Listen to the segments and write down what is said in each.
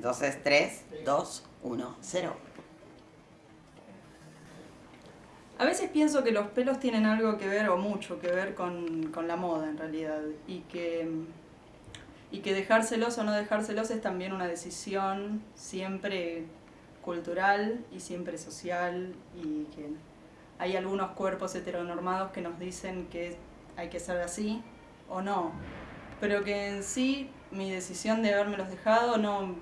Entonces, 3, 2, 1, 0. A veces pienso que los pelos tienen algo que ver, o mucho que ver, con, con la moda en realidad. Y que, y que dejárselos o no dejárselos es también una decisión siempre cultural y siempre social. Y que hay algunos cuerpos heteronormados que nos dicen que hay que ser así o no. Pero que en sí mi decisión de habérmelos dejado no,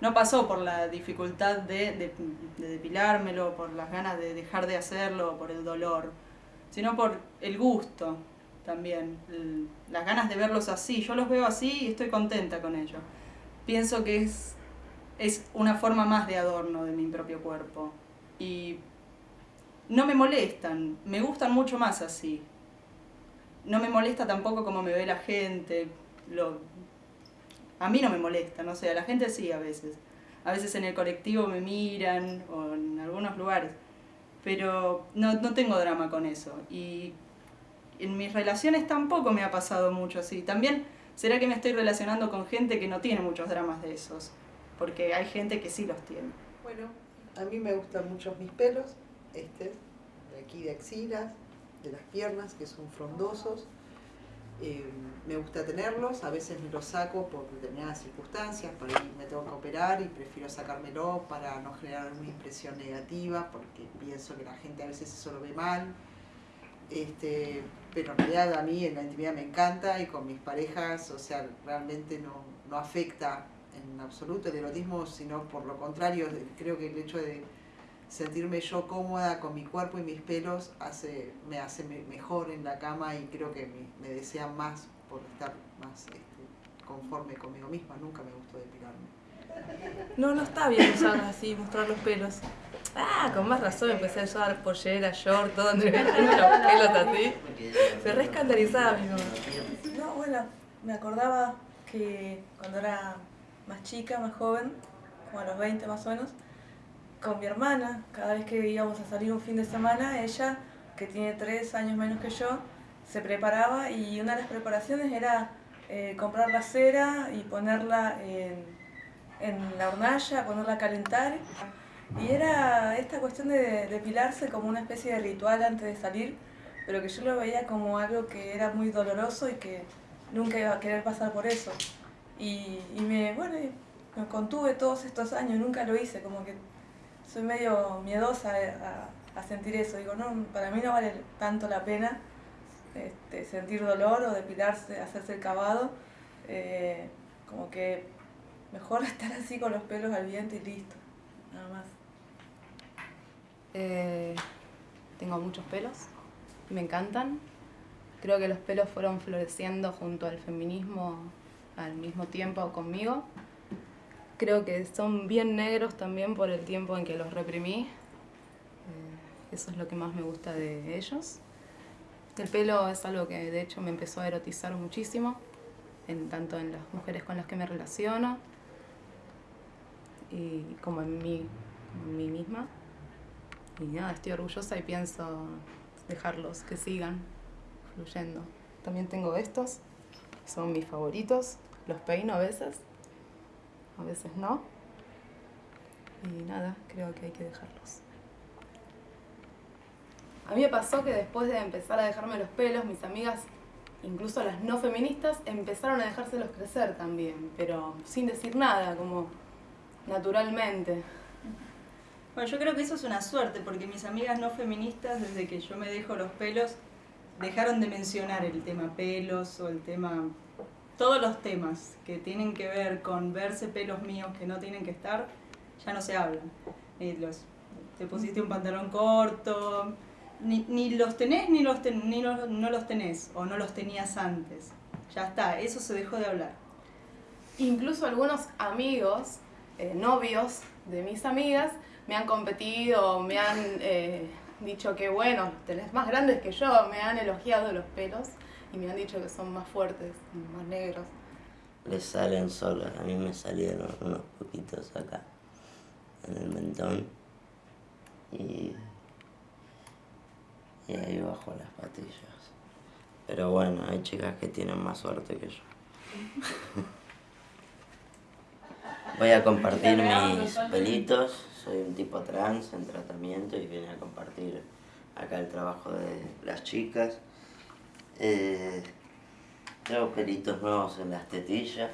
no pasó por la dificultad de, depilármelo, por las ganas de dejar de hacerlo, por el dolor, sino por el gusto también, las ganas de verlos así. Yo los veo así y estoy contenta con ello. Pienso que es, es una forma más de adorno de mi propio cuerpo. Y no me molestan, me gustan mucho más así. No me molesta tampoco como me ve la gente, lo, a mí no me molesta, no sé, a la gente sí a veces. A veces en el colectivo me miran o en algunos lugares. Pero no, no tengo drama con eso. Y en mis relaciones tampoco me ha pasado mucho así. También será que me estoy relacionando con gente que no tiene muchos dramas de esos. Porque hay gente que sí los tiene. Bueno, a mí me gustan mucho mis pelos, este, de aquí de axilas, de las piernas, que son frondosos. Eh, me gusta tenerlos, a veces me los saco por determinadas circunstancias, por ahí me tengo que operar y prefiero sacármelo para no generar una impresión negativa, porque pienso que la gente a veces eso lo ve mal. Este, pero en realidad a mí en la intimidad me encanta y con mis parejas, o sea, realmente no, no afecta en absoluto el erotismo, sino por lo contrario, creo que el hecho de sentirme yo cómoda con mi cuerpo y mis pelos hace, me hace mejor en la cama y creo que me, me desean más por estar más este, conforme conmigo misma. Nunca me gustó depilarme. No, no está bien usar así, mostrar los pelos. Ah, con más razón empecé a usar pollera, short, todo entre los pelos así. Se re escandalizaba mi mamá. No, bueno, me acordaba que cuando era más chica, más joven, como a los 20 más o menos, con mi hermana, cada vez que íbamos a salir un fin de semana, ella, que tiene tres años menos que yo, se preparaba y una de las preparaciones era eh, comprar la cera y ponerla en, en, la hornalla, ponerla a calentar. Y era esta cuestión de depilarse como una especie de ritual antes de salir, pero que yo lo veía como algo que era muy doloroso y que nunca iba a querer pasar por eso. Y, y me, bueno, me contuve todos estos años, nunca lo hice, como que soy medio miedosa a, sentir eso. Digo, no, para mí no vale tanto la pena este, sentir dolor o depilarse, hacerse el cavado. Eh, como que mejor estar así con los pelos al viento y listo, nada más. Eh, tengo muchos pelos, me encantan. Creo que los pelos fueron floreciendo junto al feminismo al mismo tiempo conmigo creo que son bien negros también por el tiempo en que los reprimí. Eh, eso es lo que más me gusta de ellos. El pelo es algo que de hecho me empezó a erotizar muchísimo, en, tanto en las mujeres con las que me relaciono y como en mí, en mí misma. Y nada, estoy orgullosa y pienso dejarlos que sigan fluyendo. También tengo estos, son mis favoritos, los peino a veces a veces no. Y nada, creo que hay que dejarlos. A mí me pasó que después de empezar a dejarme los pelos, mis amigas, incluso las no feministas, empezaron a dejárselos crecer también, pero sin decir nada, como naturalmente. Bueno, yo creo que eso es una suerte, porque mis amigas no feministas, desde que yo me dejo los pelos, dejaron de mencionar el tema pelos o el tema todos los temas que tienen que ver con verse pelos míos que no tienen que estar, ya no se hablan. Eh, los, te pusiste un pantalón corto, ni, ni los tenés ni, los ni no los tenés, o no los tenías antes. Ya está, eso se dejó de hablar. Incluso algunos amigos, eh, novios de mis amigas, me han competido, me han eh, dicho que bueno, tenés más grandes que yo, me han elogiado los pelos y me han dicho que son más fuertes, más negros. Les salen solos, a mí me salieron unos poquitos acá, en el mentón. Y, y ahí bajo las patillas. Pero bueno, hay chicas que tienen más suerte que yo. Voy a compartir mis pelitos. Soy un tipo trans en tratamiento y vine a compartir acá el trabajo de las chicas. Eh, tengo pelitos nuevos en las tetillas.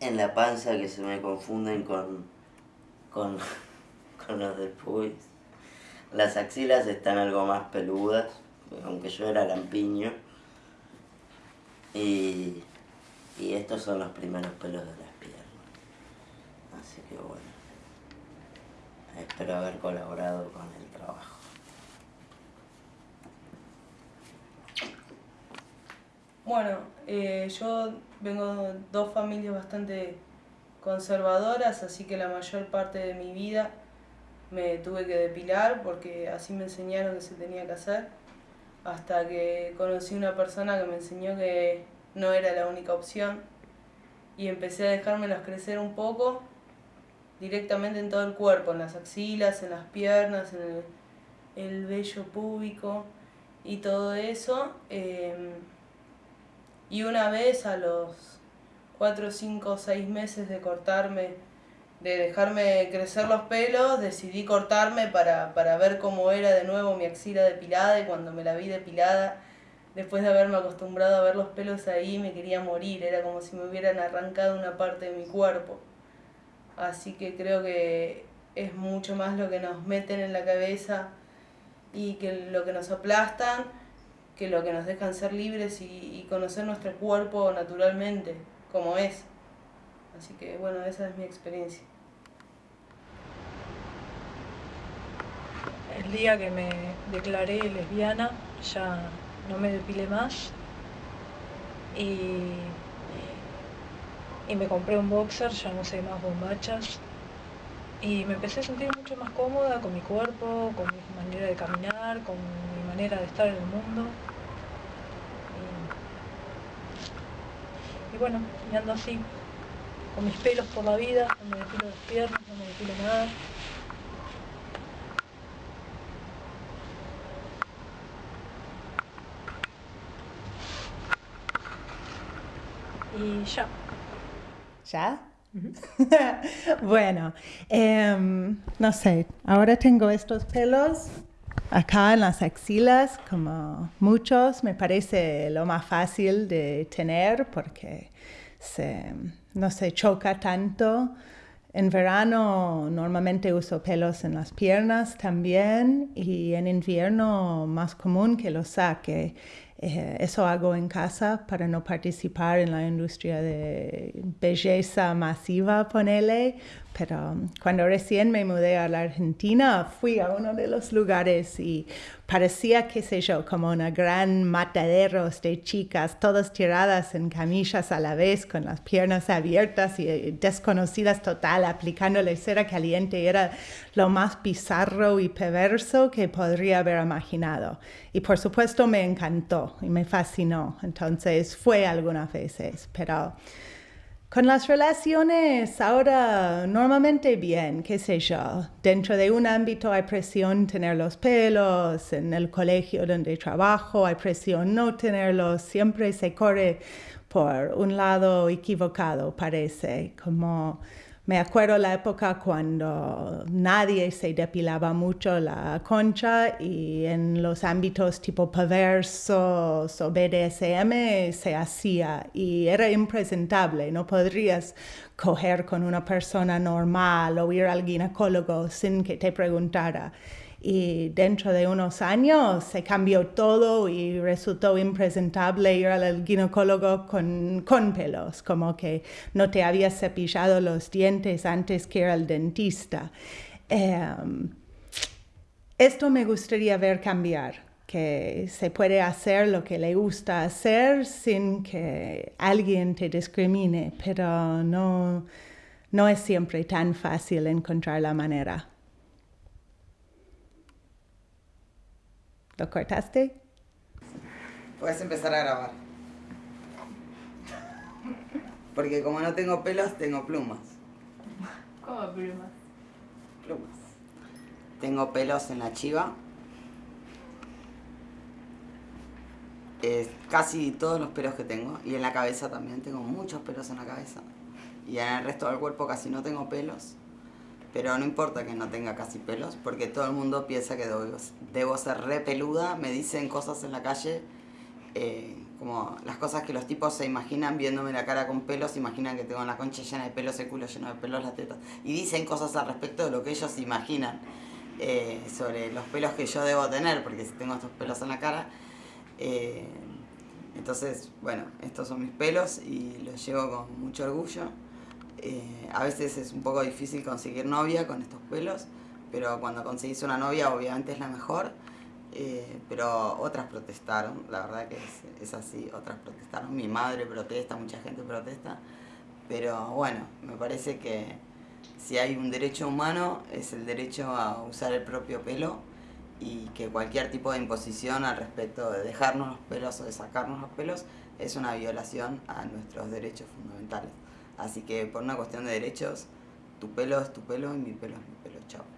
En la panza que se me confunden con, con, con los del pubis. Las axilas están algo más peludas, aunque yo era lampiño. Y, y estos son los primeros pelos de las piernas. Así que bueno, espero haber colaborado con el trabajo. Bueno, eh, yo vengo de dos familias bastante conservadoras, así que la mayor parte de mi vida me tuve que depilar porque así me enseñaron que se tenía que hacer, hasta que conocí una persona que me enseñó que no era la única opción y empecé a dejármelas crecer un poco directamente en todo el cuerpo, en las axilas, en las piernas, en el, el vello púbico y todo eso. em, y una vez a los 4, 5, 6 meses de cortarme, de dejarme crecer los pelos, decidí cortarme para, para ver cómo era de nuevo mi axila depilada y cuando me la vi depilada, después de haberme acostumbrado a ver los pelos ahí, me quería morir, era como si me hubieran arrancado una parte de mi cuerpo. Así que creo que es mucho más lo que nos meten en la cabeza y que lo que nos aplastan que lo que nos dejan ser libres y, conocer nuestro cuerpo naturalmente, como es. Así que bueno, esa es mi experiencia. El día que me declaré lesbiana ya no me depilé más y, y me compré un boxer, ya no sé más bombachas y me empecé a sentir mucho más cómoda con mi cuerpo, con mi manera de caminar, con manera de estar en el mundo. Y, bueno, y ando así, con mis pelos por la vida, no me depilo las piernas, no me depilo nada. Y ya. ¿Ya? bueno, em, no sé, ahora tengo estos pelos acá en las axilas, como muchos, me parece lo más fácil de tener porque no se choca tanto. En verano normalmente uso pelos en las piernas también y en invierno más común que los saque. Eh, eso hago en casa para no participar en la industria de belleza masiva, ponele. Pero cuando recién me mudé a la Argentina, fui a uno de los lugares y parecía, qué sé yo, como una gran mataderos de chicas, todas tiradas en camillas a la vez, con las piernas abiertas y eh, desconocidas total, aplicándole cera caliente. Era lo más bizarro y perverso que podría haber imaginado. Y por supuesto me encantó y me fascinó. Entonces fue algunas veces, pero... Con las relaciones ahora normalmente bien, qué sé yo. Dentro de un ámbito hay presión tener los pelos, en el colegio donde trabajo hay presión no tenerlos, siempre se corre por un lado equivocado, parece, como me acuerdo la época cuando nadie se depilaba mucho la concha y en los ámbitos tipo perversos o BDSM se hacía y era impresentable. No podrías coger con una persona normal o ir al ginecólogo sin que te preguntara y dentro de unos años se cambió todo y resultó impresentable ir al ginecólogo con, con pelos, como que no te habías cepillado los dientes antes que ir al dentista. Eh, esto me gustaría ver cambiar, que se puede hacer lo que le gusta hacer sin que alguien te discrimine, pero no, no es siempre tan fácil encontrar la manera. ¿Lo cortaste? Puedes empezar a grabar. Porque como no tengo pelos, tengo plumas. ¿Cómo plumas? Plumas. Tengo pelos en la chiva. eh, casi todos los pelos que tengo, y en la cabeza también, tengo muchos pelos en la cabeza. Y en el resto del cuerpo casi no tengo pelos. Pero no importa que no tenga casi pelos, porque todo el mundo piensa que debo, ser re peluda. Me dicen cosas en la calle, eh, como las cosas que los tipos se imaginan viéndome la cara con pelos, imaginan que tengo la concha llena de pelos, el culo lleno de pelos, las tetas. Y dicen cosas al respecto de lo que ellos imaginan eh, sobre los pelos que yo debo tener, porque si tengo estos pelos en la cara. Eh, entonces, bueno, estos son mis pelos y los llevo con mucho orgullo. Eh, a veces es un poco difícil conseguir novia con estos pelos, pero cuando conseguís una novia obviamente es la mejor. Eh, pero otras protestaron, la verdad que es, es, así, otras protestaron. Mi madre protesta, mucha gente protesta. Pero bueno, me parece que si hay un derecho humano es el derecho a usar el propio pelo y que cualquier tipo de imposición al respecto de dejarnos los pelos o de sacarnos los pelos es una violación a nuestros derechos fundamentales. Así que por una cuestión de derechos, tu pelo es tu pelo y mi pelo es mi pelo. Chao.